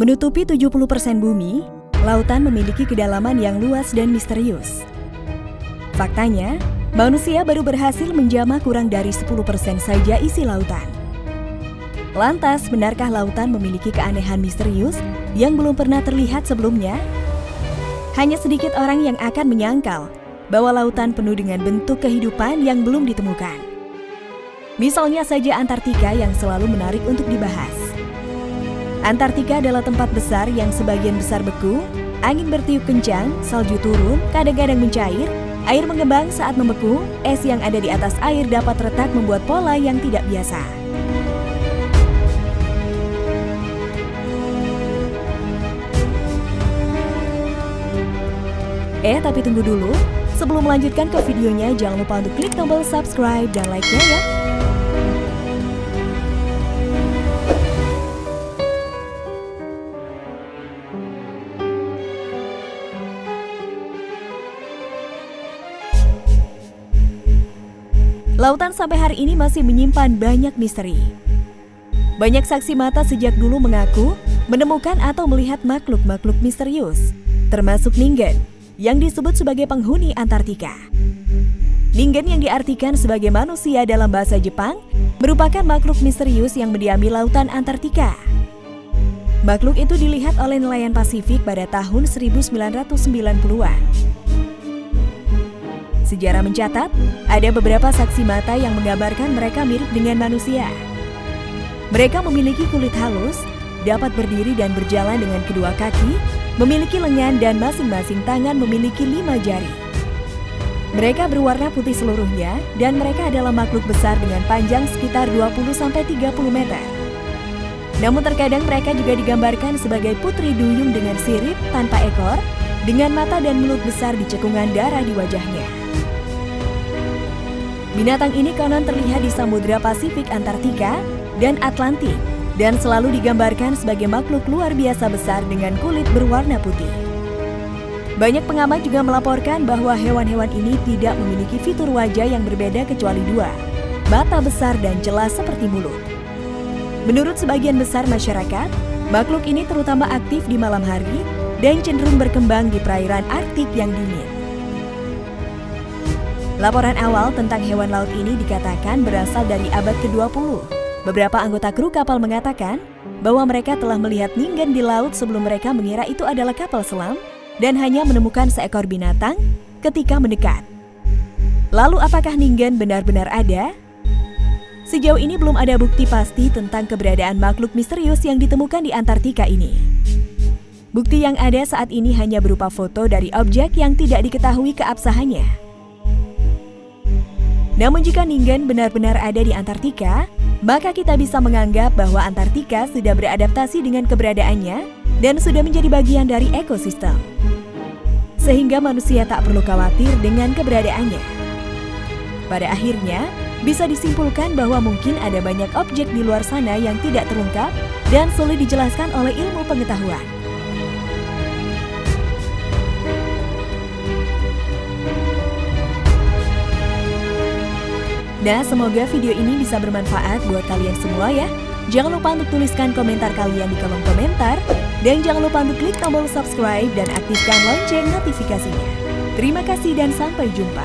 Menutupi 70% bumi, lautan memiliki kedalaman yang luas dan misterius. Faktanya, manusia baru berhasil menjamah kurang dari 10% saja isi lautan. Lantas, benarkah lautan memiliki keanehan misterius yang belum pernah terlihat sebelumnya? Hanya sedikit orang yang akan menyangkal bahwa lautan penuh dengan bentuk kehidupan yang belum ditemukan. Misalnya saja Antartika yang selalu menarik untuk dibahas. Antartika adalah tempat besar yang sebagian besar beku, angin bertiup kencang, salju turun, kadang-kadang mencair, air mengembang saat membeku, es yang ada di atas air dapat retak membuat pola yang tidak biasa. Eh, tapi tunggu dulu. Sebelum melanjutkan ke videonya, jangan lupa untuk klik tombol subscribe dan like-nya ya. Lautan sampai hari ini masih menyimpan banyak misteri. Banyak saksi mata sejak dulu mengaku menemukan atau melihat makhluk-makhluk misterius, termasuk Ningen, yang disebut sebagai penghuni Antartika. Ningen yang diartikan sebagai manusia dalam bahasa Jepang merupakan makhluk misterius yang mendiami lautan Antartika. Makhluk itu dilihat oleh nelayan Pasifik pada tahun 1990-an. Sejarah mencatat, ada beberapa saksi mata yang menggambarkan mereka mirip dengan manusia. Mereka memiliki kulit halus, dapat berdiri dan berjalan dengan kedua kaki, memiliki lengan dan masing-masing tangan memiliki lima jari. Mereka berwarna putih seluruhnya dan mereka adalah makhluk besar dengan panjang sekitar 20-30 meter. Namun terkadang mereka juga digambarkan sebagai putri duyung dengan sirip tanpa ekor, dengan mata dan mulut besar di cekungan darah di wajahnya. Binatang ini konon terlihat di Samudra Pasifik Antartika dan Atlantik dan selalu digambarkan sebagai makhluk luar biasa besar dengan kulit berwarna putih. Banyak pengamat juga melaporkan bahwa hewan-hewan ini tidak memiliki fitur wajah yang berbeda kecuali dua, mata besar dan jelas seperti mulut. Menurut sebagian besar masyarakat, makhluk ini terutama aktif di malam hari dan cenderung berkembang di perairan Arktik yang dingin. Laporan awal tentang hewan laut ini dikatakan berasal dari abad ke-20. Beberapa anggota kru kapal mengatakan bahwa mereka telah melihat ningen di laut sebelum mereka mengira itu adalah kapal selam dan hanya menemukan seekor binatang ketika mendekat. Lalu apakah ningen benar-benar ada? Sejauh ini belum ada bukti pasti tentang keberadaan makhluk misterius yang ditemukan di Antartika ini. Bukti yang ada saat ini hanya berupa foto dari objek yang tidak diketahui keabsahannya. Namun jika Ningen benar-benar ada di Antartika, maka kita bisa menganggap bahwa Antartika sudah beradaptasi dengan keberadaannya dan sudah menjadi bagian dari ekosistem. Sehingga manusia tak perlu khawatir dengan keberadaannya. Pada akhirnya, bisa disimpulkan bahwa mungkin ada banyak objek di luar sana yang tidak terungkap dan sulit dijelaskan oleh ilmu pengetahuan. Nah, semoga video ini bisa bermanfaat buat kalian semua ya. Jangan lupa untuk tuliskan komentar kalian di kolom komentar. Dan jangan lupa untuk klik tombol subscribe dan aktifkan lonceng notifikasinya. Terima kasih dan sampai jumpa.